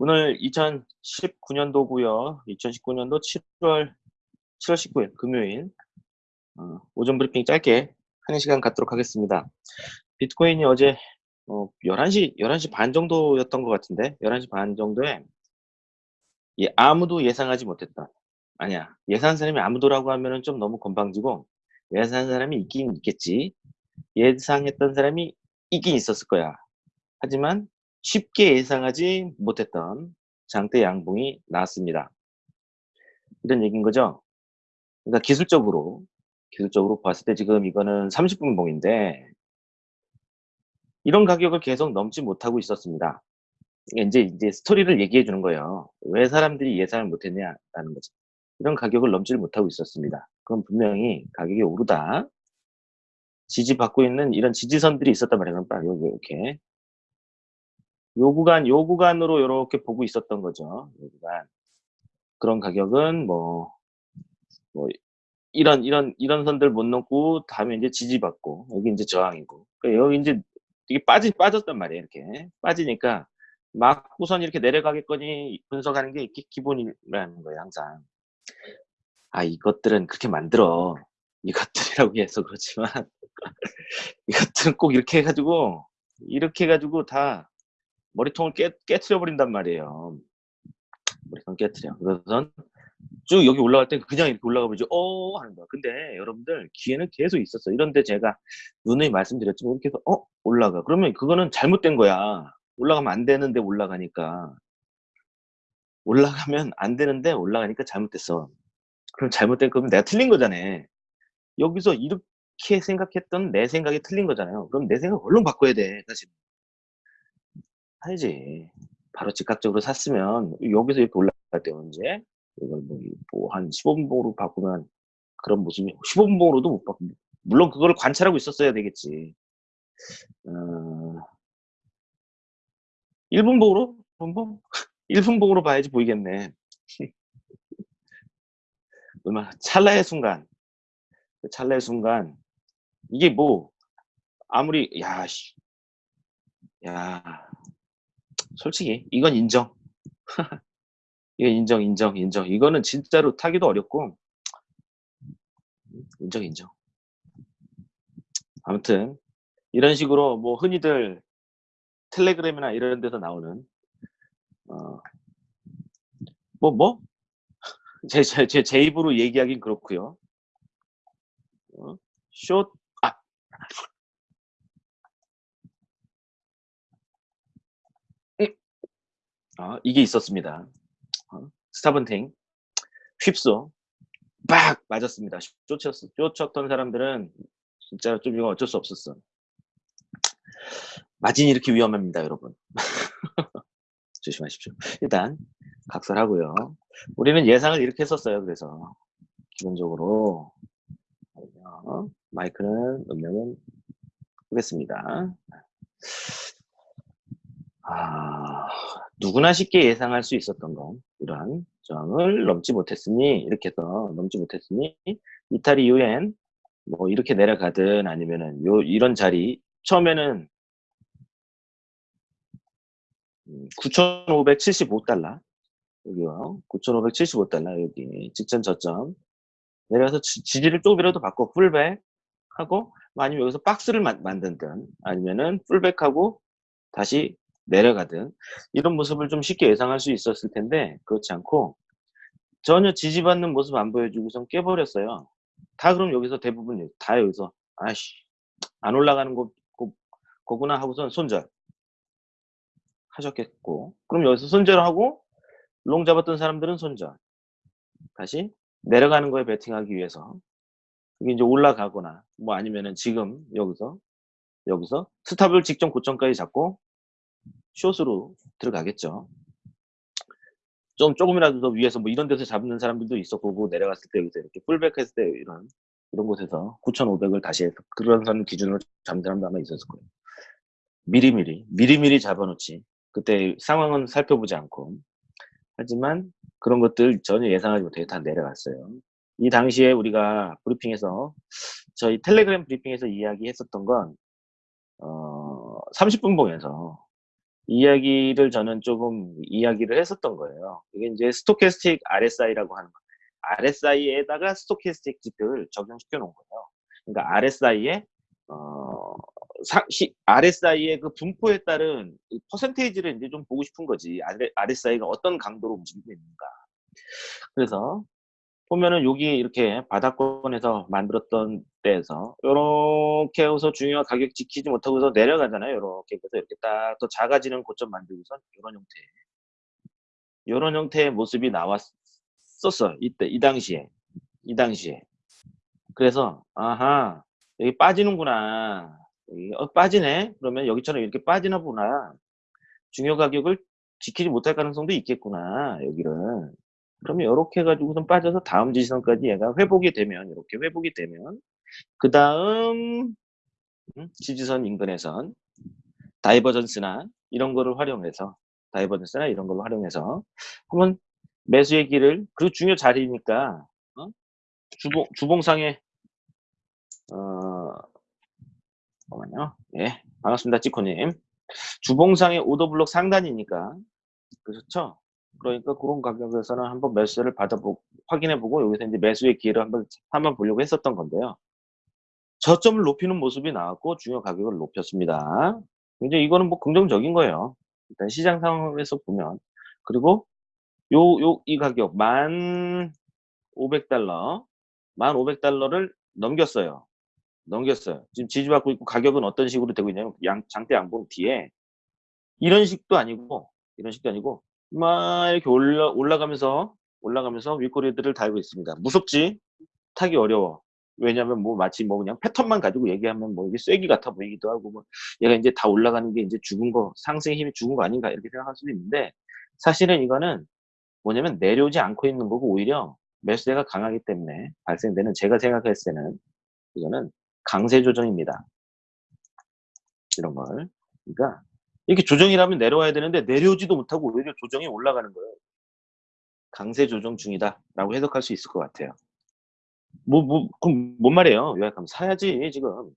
오늘 2019년도고요. 2019년도 7월 7월 19일 금요일 어, 오전 브리핑 짧게 하는 시간 갖도록 하겠습니다. 비트코인이 어제 어, 11시 11시 반 정도였던 것 같은데 11시 반 정도에 예, 아무도 예상하지 못했던 아니야 예상한 사람이 아무도라고 하면은 좀 너무 건방지고 예상한 사람이 있긴 있겠지 예상했던 사람이 있긴 있었을 거야. 하지만 쉽게 예상하지 못했던 장대 양봉이 나왔습니다. 이런 얘기인 거죠. 그러니까 기술적으로 기술적으로 봤을 때 지금 이거는 30분 봉인데 이런 가격을 계속 넘지 못하고 있었습니다. 이제 이제 스토리를 얘기해 주는 거예요. 왜 사람들이 예상을 못했냐라는 거죠. 이런 가격을 넘지를 못하고 있었습니다. 그럼 분명히 가격이 오르다 지지받고 있는 이런 지지선들이 있었단 말이에요. 이렇게 요 구간, 요 구간으로 이렇게 보고 있었던 거죠. 요 구간. 그런 가격은 뭐, 뭐, 이런, 이런, 이런 선들 못 넘고, 다음에 이제 지지받고, 여기 이제 저항이고. 그러니까 여기 이제 이게 빠지, 빠졌단 말이에요. 이렇게. 빠지니까, 막 우선 이렇게 내려가겠거니 분석하는 게 기본이라는 거예요. 항상. 아, 이것들은 그렇게 만들어. 이것들이라고 해서 그렇지만, 이것들은 꼭 이렇게 해가지고, 이렇게 해가지고 다 머리통을 깨, 깨트려 버린단 말이에요. 머리통 깨트려. 그래서 쭉 여기 올라갈 때 그냥 이렇게 올라가 보죠. 어 하는 거야. 근데 여러분들 기회는 계속 있었어. 이런데 제가 누누이 말씀드렸지만 이렇게 해서 어 올라가. 그러면 그거는 잘못된 거야. 올라가면 안 되는데 올라가니까 올라가면 안 되는데 올라가니까 잘못됐어. 그럼 잘못된 거면 내가 틀린 거잖아. 여기서 이렇게 생각했던 내 생각이 틀린 거잖아요. 그럼 내 생각 얼른 바꿔야 돼. 사실. 사야지. 바로 즉각적으로 샀으면 여기서 이렇게 올라갈 때 언제? 이걸 뭐한 뭐 15분봉으로 바꾸면 그런 모습이 15분봉으로도 못 바꾸. 물론 그걸 관찰하고 있었어야 되겠지. 어, 1분봉으로? 1분봉? 1분봉으로 봐야지 보이겠네. 얼마 찰나의 순간 그 찰나의 순간 이게 뭐 아무리 야 씨, 야 솔직히 이건 인정. 이건 인정, 인정, 인정. 이거는 진짜로 타기도 어렵고 인정, 인정. 아무튼 이런 식으로 뭐 흔히들 텔레그램이나 이런 데서 나오는 어, 뭐 뭐? 제, 제, 제, 제 입으로 얘기하긴 그렇고요. 어? 숏 어, 이게 있었습니다. 어, 스타번팅 휩소 빡 맞았습니다. 쫓았, 쫓았던 사람들은 진짜 좀 이거 어쩔 수 없었어. 마진이 이렇게 위험합니다, 여러분. 조심하십시오. 일단 각설하고요. 우리는 예상을 이렇게 했었어요. 그래서 기본적으로 어, 마이크는 음량은 보겠습니다. 아, 누구나 쉽게 예상할 수 있었던 건 이러한 저항을 넘지 못했으니 이렇게 해서 넘지 못했으니 이탈리 유엔 뭐 이렇게 내려가든 아니면은 요 이런 자리 처음에는 9,575달러. 음, 여기요. 9,575달러 여기 직전 저점. 내려가서 지, 지를 조금이라도 바꿔 풀백 하고 뭐 아니면 여기서 박스를 마, 만든 든 아니면은 풀백하고 다시 내려가든 이런 모습을 좀 쉽게 예상할 수 있었을 텐데 그렇지 않고 전혀 지지받는 모습 안 보여주고선 깨버렸어요. 다 그럼 여기서 대부분 다 여기서 아씨 안 올라가는 거, 거 거구나 하고선 손절 하셨겠고 그럼 여기서 손절하고 롱 잡았던 사람들은 손절 다시 내려가는 거에 베팅하기 위해서 이게 이제 올라가거나 뭐 아니면은 지금 여기서 여기서 스탑을 직전 고점까지 잡고 숏으로 들어가겠죠. 좀 조금이라도 더 위에서 뭐 이런 데서 잡는 사람들도 있었고 내려갔을 때 여기서 이렇게 풀백 했을 때 이런 이런 곳에서 9,500을 다시 해서 그런 선 기준으로 잡는 사람도 아마 있었을 거예요. 미리미리 미리미리 잡아놓지 그때 상황은 살펴보지 않고 하지만 그런 것들 전혀 예상하지 못해 다 내려갔어요. 이 당시에 우리가 브리핑에서 저희 텔레그램 브리핑에서 이야기했었던 건 어, 30분 봉에서 이야기를 저는 조금 이야기를 했었던 거예요. 이게 이제 스토캐스틱 RSI라고 하는 건데 RSI에다가 스토캐스틱 지표를 적용시켜 놓은 거예요. 그러니까 RSI에 어, 사, 시, RSI의 그 분포에 따른 퍼센테이지를 이제 좀 보고 싶은 거지. RSI가 어떤 강도로 움직이고 있는가. 그래서 보면은 여기 이렇게 바닥권에서 만들었던 때에서 이렇게 해서 중요한 가격 지키지 못하고서 내려가잖아요. 이렇게 해서 이렇게 딱 또 작아지는 고점 만들고서 이런 형태. 이런 형태의 모습이 나왔었어. 이때 이 당시에. 이 당시에. 그래서 아하 여기 빠지는구나. 여기 어, 빠지네? 그러면 여기처럼 이렇게 빠지나 보나? 중요 가격을 지키지 못할 가능성도 있겠구나 여기를 그러면 이렇게 해가지고선 빠져서 다음 지지선까지 얘가 회복이 되면 이렇게 회복이 되면 그 다음 음, 지지선 인근에선 다이버전스나 이런 거를 활용해서 다이버전스나 이런 걸 활용해서 한번 매수의 길을 그 중요 자리니까 어? 주봉 주봉상에 어 잠깐만요. 예 반갑습니다 찌코님 주봉상의 오더블록 상단이니까 그렇죠? 그러니까 그런 가격에서는 한번 매수를 받아보고 확인해보고 여기서 이제 매수의 기회를 한번 한번 보려고 했었던 건데요. 저점을 높이는 모습이 나왔고 중요 가격을 높였습니다. 이제 이거는 뭐 긍정적인 거예요. 일단 시장 상황에서 보면 그리고 요 요 이 가격 만 500달러 만 500달러를 넘겼어요. 넘겼어요. 지금 지지받고 있고 가격은 어떤 식으로 되고 있냐면 양, 장대 양봉 뒤에 이런 식도 아니고 이런 식도 아니고 막 이렇게 올라, 올라가면서 올라가면서 윗꼬리들을 달고 있습니다. 무섭지? 타기 어려워. 왜냐면 뭐 마치 뭐 그냥 패턴만 가지고 얘기하면 뭐 이게 쐐기 같아 보이기도 하고 뭐 얘가 이제 다 올라가는 게 이제 죽은 거 상승의 힘이 죽은 거 아닌가 이렇게 생각할 수도 있는데 사실은 이거는 뭐냐면 내려오지 않고 있는 거고 오히려 매수세가 강하기 때문에 발생되는 제가 생각했을 때는 이거는 강세 조정입니다. 이런 걸. 그러니까 이렇게 조정이라면 내려와야 되는데 내려오지도 못하고 오히려 조정이 올라가는 거예요. 강세 조정 중이다 라고 해석할 수 있을 것 같아요. 뭐, 뭐, 그럼 뭔 말이에요? 요약하면 사야지 지금.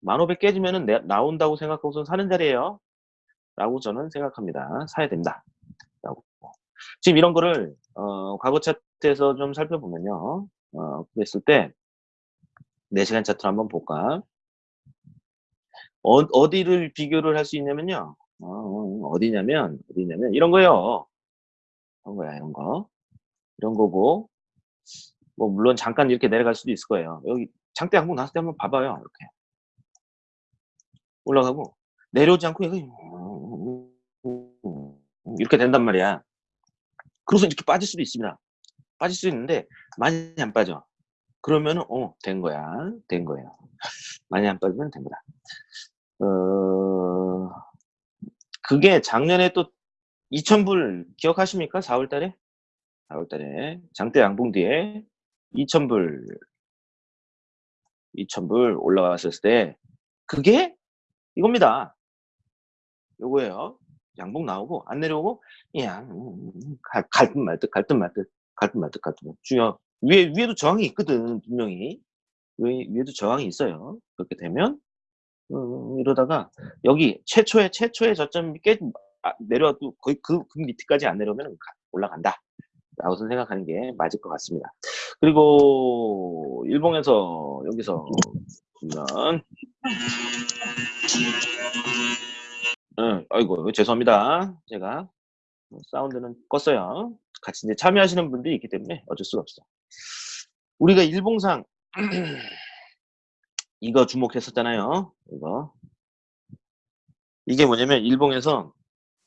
만오백 깨지면은 내, 나온다고 생각하고서 사는 자리에요 라고 저는 생각합니다. 사야 된다. 라고. 지금 이런 거를 어, 과거 차트에서 좀 살펴보면요. 어, 그랬을 때 4시간 차트를 한번 볼까? 어, 디를 비교를 할 수 있냐면요. 어, 디냐면 어디냐면 이런 거요. 이런 거야, 이런 거. 이런 거고 뭐 물론 잠깐 이렇게 내려갈 수도 있을 거예요. 여기 장대 항목 나왔을 때 한번 봐봐요. 이렇게 올라가고 내려오지 않고 이렇게 된단 말이야. 그래서 이렇게 빠질 수도 있습니다. 빠질 수 있는데 많이 안 빠져. 그러면은 어된 거야, 된 거예요. 많이 안 빠지면 된 거다. 어, 그게 작년에 또 2,000불 기억하십니까? 4월 달에? 4월 달에 장대 양봉 뒤에 2,000불 2,000불 올라왔을 때 그게 이겁니다. 요거예요. 양봉 나오고 안 내려오고 그냥 갈듯 말듯 갈듯 말듯 갈듯 말듯 갈듯 중요 위에 위에도 저항이 있거든 분명히 위, 위에도 저항이 있어요. 그렇게 되면 음, 이러다가 여기 최초의 최초의 저점이 깨 아, 내려와도 거의 그, 그 밑에까지 안 내려오면 올라간다. 라고 생각하는 게 맞을 것 같습니다. 그리고 일본에서 여기서 보면 응, 아이고 죄송합니다. 제가 사운드는 껐어요. 같이 이제 참여하시는 분들이 있기 때문에 어쩔 수가 없어. 우리가 일봉상 이거 주목했었잖아요. 이거. 이게 뭐냐면 일봉에서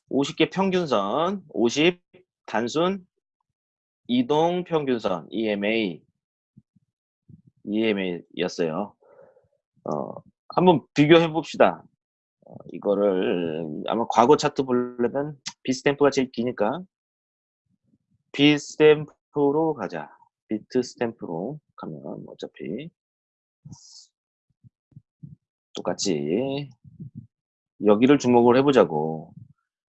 50개 평균선, 50 단순 이동 평균선 EMA EMA였어요. 어, 한번 비교해 봅시다. 어, 이거를 아마 과거 차트 보려면 비스탬프가 제일 기니까 비스탬프로 가자. 비트 스탬프로 가면 어차피 똑같이 여기를 주목을 해보자고.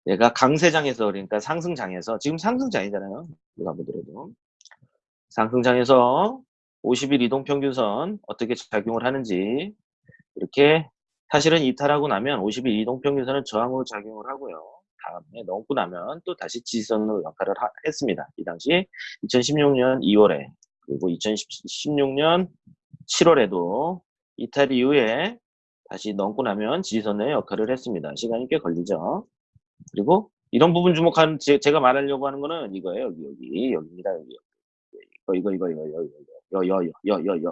얘가 강세장에서 그러니까 상승장에서 지금 상승장이잖아요. 누가 보더라도. 상승장에서 50일 이동평균선 어떻게 작용을 하는지. 이렇게 사실은 이탈하고 나면 50일 이동평균선은 저항으로 작용을 하고요. 다음에 넘고 나면 또 다시 지지선으로 역할을 하- 했습니다. 이 당시 2016년 2월에 그리고 2016년 7월에도 이탈 이후에 다시 넘고 나면 지지선의 역할을 했습니다. 시간이 꽤 걸리죠. 그리고 이런 부분 주목하는 제, 제가 말하려고 하는 거는 이거예요. 여기 여기 여기입니다. 여기 이거 이거 이거 이거 이거 이거 여여여여여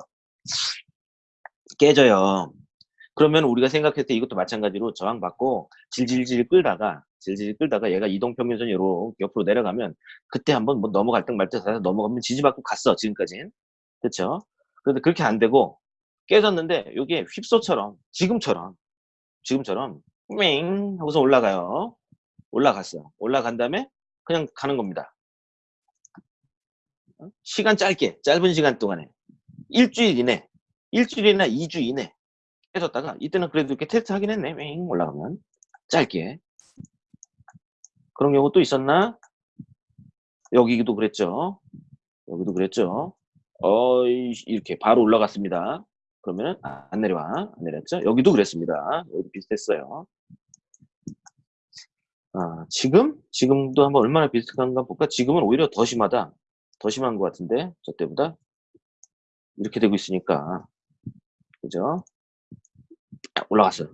깨져요. 그러면 우리가 생각했을 때 이것도 마찬가지로 저항받고 질질질 끌다가 질질 끌다가 얘가 이동평균선 이 로 옆으로 내려가면 그때 한번 뭐 넘어갈 듯말듯 해서 넘어가면 지지받고 갔어 지금까지는 그렇죠? 그런데 그렇게 안 되고 깨졌는데 이게 휩소처럼 지금처럼 지금처럼 윙 하고서 올라가요. 올라갔어요. 올라간 다음에 그냥 가는 겁니다. 어? 시간 짧게 짧은 시간 동안에 일주일 이내 일주일이나 2주 이내 깨졌다가 이때는 그래도 이렇게 테스트 하긴 했네. 윙 올라가면 짧게 그런 경우 또 있었나? 여기도 그랬죠. 여기도 그랬죠. 어이 이렇게 바로 올라갔습니다. 그러면은 아, 안 내려와 안 내렸죠. 여기도 그랬습니다. 여기도 비슷했어요. 아 지금 지금도 한번 얼마나 비슷한가 볼까? 지금은 오히려 더 심하다. 더 심한 것 같은데 저 때보다 이렇게 되고 있으니까 그죠? 올라갔어요.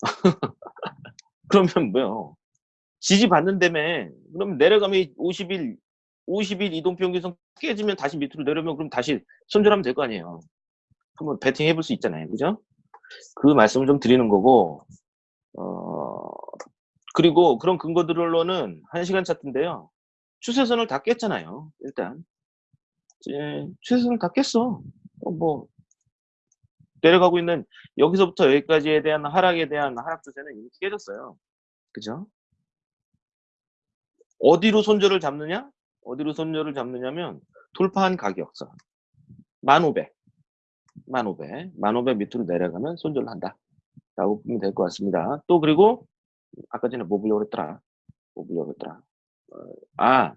그러면 뭐요? 지지 받는 다음에 그럼 내려가면 50일 50일 이동평균선 깨지면 다시 밑으로 내려오면 그럼 다시 손절하면 될 거 아니에요. 한번 배팅 해 볼 수 있잖아요. 그죠? 그 말씀을 좀 드리는 거고 어 그리고 그런 근거들로는 1시간 차트인데요. 추세선을 다 깼잖아요. 일단 추세선을 다 깼어. 어, 뭐 내려가고 있는 여기서부터 여기까지에 대한 하락에 대한 하락 추세는 이미 깨졌어요. 그죠? 어디로 손절을 잡느냐? 어디로 손절을 잡느냐면 돌파한 가격선 1500 1500 1500 밑으로 내려가면 손절을 한다. 라고 보면 될 것 같습니다. 또 그리고 아까 전에 뭐 보려고 했더라? 뭐 보려고 했더라? 어, 아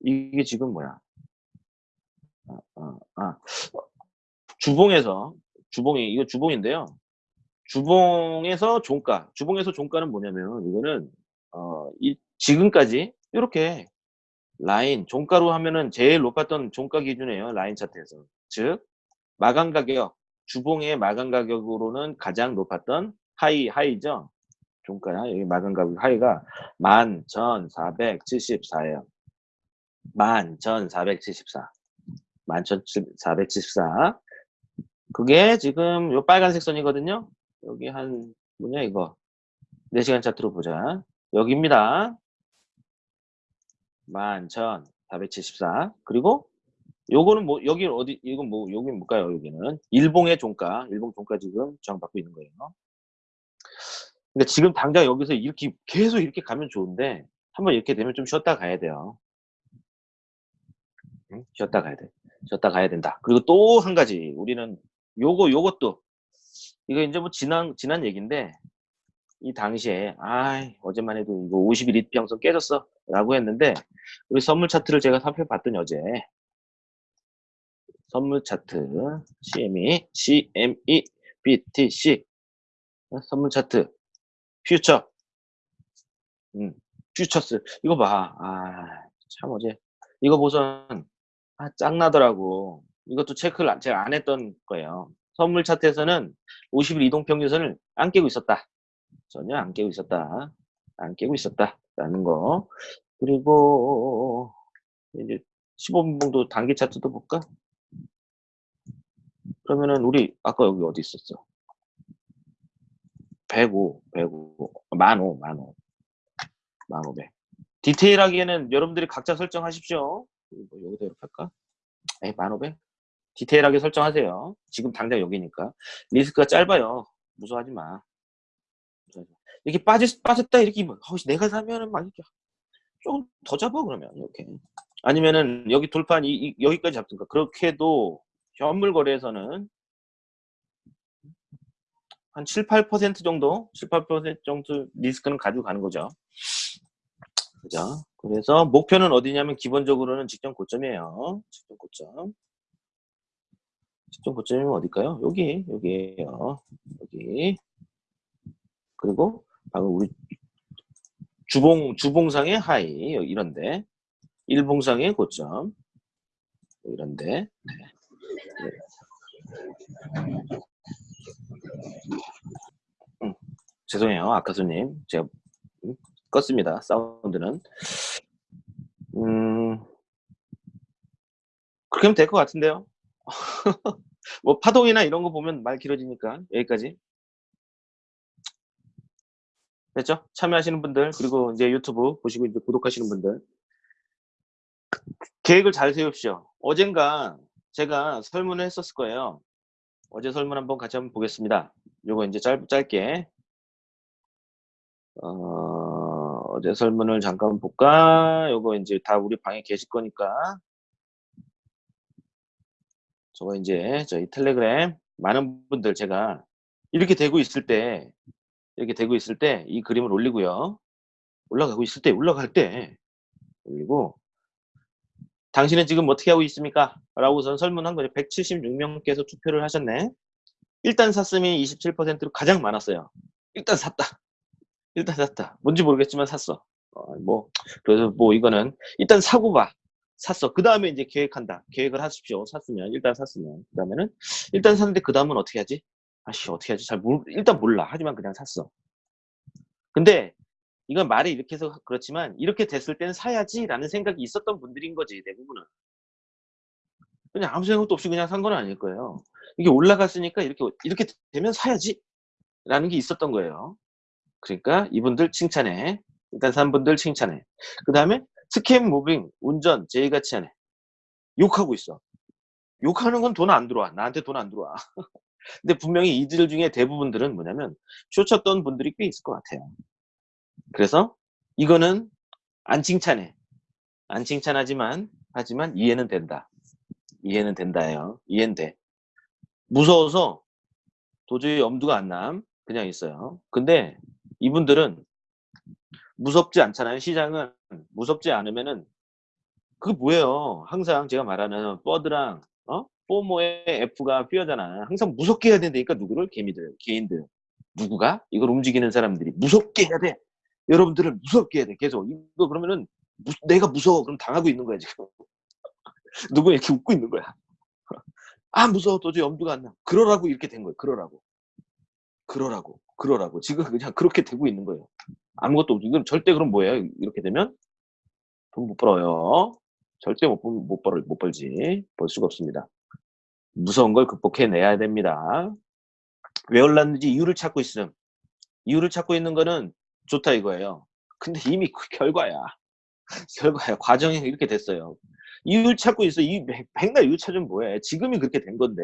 이게 지금 뭐야? 아, 아, 아. 주봉에서 주봉이 이거 주봉인데요. 주봉에서 종가 주봉에서 종가는 뭐냐면 이거는 어, 이, 지금까지 이렇게 라인 종가로 하면은 제일 높았던 종가 기준이에요 라인 차트에서 즉 마감 가격 주봉의 마감 가격으로는 가장 높았던 하이 하이죠? 종가야 여기 마감 가격 하이가 11,474예요. 11,474 11,474 그게 지금 요 빨간색 선이거든요? 여기 한 뭐냐 이거. 4시간 차트로 보자. 여기입니다. 11,474 그리고 요거는 뭐 여기 어디 이건 뭐 여기 뭘까요 여기는? 일봉의 종가. 일봉 종가 지금 저항받고 있는 거예요. 그러니까 지금 당장 여기서 이렇게 계속 이렇게 가면 좋은데 한번 이렇게 되면 좀 쉬었다 가야 돼요. 응? 쉬었다 가야 돼. 쉬었다 가야 된다. 그리고 또 한 가지. 우리는 요거 요것도. 이거 이제 뭐 지난 지난 얘기인데 이 당시에 아 어제만 해도 이거 50일 이평선 깨졌어? 라고 했는데 우리 선물 차트를 제가 살펴봤더니 어제 선물 차트 CME CME BTC 어, 선물 차트 퓨처 음, 퓨처스 이거 봐 아 참 어제 이거 보선 아 짱나더라고 이것도 체크를 제가 안 했던 거예요 선물 차트에서는 50일 이동평균선을 안 깨고 있었다 전혀 안 깨고 있었다. 안 깨고 있었다. 라는 거. 그리고 이제 15분봉도 단기 차트도 볼까? 그러면은 우리 아까 여기 어디 있었어? 105, 105, 15, 15, 1500. 디테일하게는 여러분들이 각자 설정하십시오. 뭐 여기다 이렇게 할까? 에이, 1500? 디테일하게 설정하세요. 지금 당장 여기니까. 리스크가 짧아요. 무서워하지 마. 이렇게 빠졌, 빠졌다 이렇게 뭐, 어, 내가 사면은 막 이렇게 조금 더 잡아 그러면 이렇게 아니면은 여기 돌판 이, 이, 여기까지 잡든가 그렇게 해도 현물 거래에서는 한 7, 8% 정도 7, 8% 정도 리스크는 가지고 가는 거죠 그죠 그래서 목표는 어디냐면 기본적으로는 직전 고점이에요 직전 고점 직전 고점이면 어딜까요 여기 여기에요 여기 그리고 방금 우리 주봉, 주봉상의 하이, 이런데. 일봉상의 고점. 이런데. 네. 음, 죄송해요. 아카수님. 제가 음, 껐습니다. 사운드는. 음, 그렇게 하면 될 것 같은데요. 뭐 파동이나 이런 거 보면 말 길어지니까 여기까지. 됐죠? 참여하시는 분들 그리고 이제 유튜브 보시고 이제 구독하시는 분들 계획을 잘 세웁시오. 어젠가 제가 설문을 했었을 거예요. 어제 설문 한번 같이 한번 보겠습니다. 요거 이제 짧, 짧게 어, 어제 설문을 잠깐 볼까? 요거 이제 다 우리 방에 계실 거니까 저거 이제 저희 텔레그램 많은 분들 제가 이렇게 되고 있을 때 이렇게 되고 있을 때 이 그림을 올리고요. 올라가고 있을 때 올라갈 때 올리고 당신은 지금 어떻게 하고 있습니까? 라고선 설문한 거죠. 176명께서 투표를 하셨네. 일단 샀음이 27%로 가장 많았어요. 일단 샀다. 일단 샀다. 뭔지 모르겠지만 샀어. 어, 뭐 그래서 뭐 이거는 일단 사고 봐. 샀어. 그 다음에 이제 계획한다. 계획을 하십시오. 샀으면 일단 샀으면 그 다음에는 일단 샀는데 그 다음은 어떻게 하지? 아씨 어떻게 하지? 잘 모르 일단 몰라. 하지만 그냥 샀어. 근데 이건 말이 이렇게 해서 그렇지만 이렇게 됐을 때는 사야지 라는 생각이 있었던 분들인 거지 대부분은. 그냥 아무 생각도 없이 그냥 산 건 아닐 거예요. 이게 올라갔으니까 이렇게 이렇게 되면 사야지 라는 게 있었던 거예요. 그러니까 이분들 칭찬해. 일단 산 분들 칭찬해. 그 다음에 scam moving, 운전, 제의같이 하네. 욕하고 있어. 욕하는 건 돈 안 들어와. 나한테 돈 안 들어와. 근데 분명히 이들 중에 대부분들은 뭐냐면 쇼쳤던 분들이 꽤 있을 것 같아요. 그래서 이거는 안 칭찬해. 안 칭찬하지만 하지만 이해는 된다. 이해는 된다예요. 이해는 돼. 무서워서 도저히 엄두가 안 남. 그냥 있어요. 근데 이분들은 무섭지 않잖아요. 시장은 무섭지 않으면은 그게 뭐예요. 항상 제가 말하는 버드랑 어? 포모의 F가 삐어잖아. 항상 무섭게 해야 된다니까 누구를? 개미들, 개인들. 누구가? 이걸 움직이는 사람들이 무섭게 해야 돼. 여러분들을 무섭게 해야 돼. 계속. 이거 그러면은 무, 내가 무서워. 그럼 당하고 있는 거야 지금. 누구 이렇게 웃고 있는 거야. 아 무서워. 도저히 엄두가 안 나. 그러라고 이렇게 된 거예요. 그러라고. 그러라고. 그러라고. 지금 그냥 그렇게 되고 있는 거예요. 아무것도 없고. 이건 절대 그럼 뭐예요? 이렇게 되면 돈 못 벌어요. 절대 못, 못, 벌, 못 벌지. 벌 수가 없습니다. 무서운 걸 극복해내야 됩니다. 왜 올랐는지 이유를 찾고 있음. 이유를 찾고 있는 거는 좋다 이거예요. 근데 이미 그 결과야. 결과야. 과정이 이렇게 됐어요. 이유를 찾고 있어. 이 백날 이유 찾으면 뭐해. 지금이 그렇게 된 건데.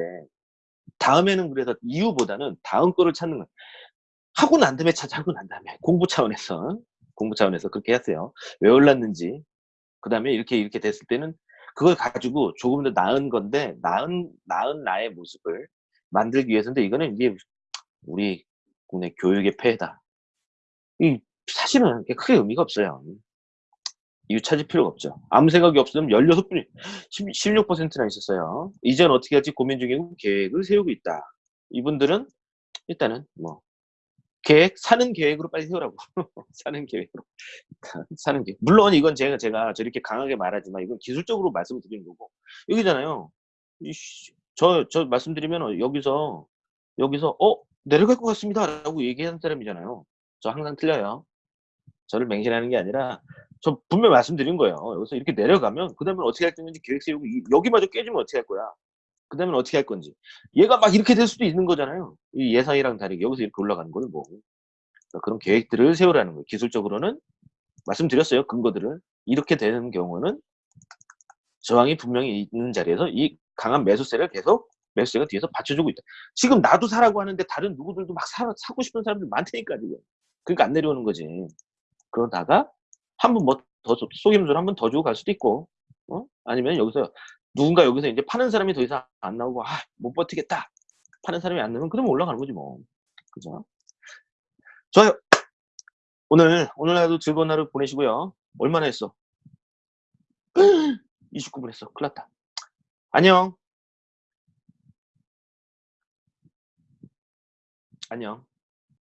다음에는 그래서 이유보다는 다음 거를 찾는 거야. 하고 난 다음에 찾아, 하고 난 다음에. 공부 차원에서. 공부 차원에서 그렇게 했어요. 왜 올랐는지. 그 다음에 이렇게, 이렇게 됐을 때는 그걸 가지고 조금 더 나은 건데 나은 나은 나의 모습을 만들기 위해서인데 이거는 이제 우리 국내 교육의 폐해다. 이 사실은 크게 의미가 없어요. 이유 찾을 필요가 없죠. 아무 생각이 없으면 16분, 16%나 있었어요. 이제는 어떻게 할지 고민 중이고 계획을 세우고 있다. 이분들은 일단은 뭐 계획, 사는 계획으로 빨리 세우라고. 사는 계획으로. 사는 계획. 물론 이건 제가, 제가 저렇게 강하게 말하지만 이건 기술적으로 말씀을 드리는 거고. 여기잖아요. 저, 저 말씀드리면 여기서, 여기서, 어? 내려갈 것 같습니다. 라고 얘기하는 사람이잖아요. 저 항상 틀려요. 저를 맹신하는 게 아니라, 저 분명 말씀드린 거예요. 여기서 이렇게 내려가면, 그 다음에 어떻게 할 건지 계획 세우고, 여기마저 깨지면 어떻게 할 거야? 그 다음에 어떻게 할 건지. 얘가 막 이렇게 될 수도 있는 거잖아요. 이 예상이랑 다르게 여기서 이렇게 올라가는 거는 뭐. 그런 계획들을 세우라는 거예요. 기술적으로는 말씀드렸어요. 근거들을. 이렇게 되는 경우는 저항이 분명히 있는 자리에서 이 강한 매수세를 계속 매수세가 뒤에서 받쳐주고 있다. 지금 나도 사라고 하는데 다른 누구들도 막 사, 사고 싶은 사람들 많다니까 지금. 그러니까 안 내려오는 거지. 그러다가 한 번 뭐 더 속임수를 한 번 더 주고 갈 수도 있고 어? 아니면 여기서 누군가 여기서 이제 파는 사람이 더 이상 안 나오고 아, 못 버티겠다. 파는 사람이 안 나오면 그러면 올라가는 거지 뭐. 그죠? 좋아요. 오늘 오늘 하루 즐거운 하루 보내시고요. 얼마나 했어? 29분 했어. 큰일 났다. 안녕. 안녕.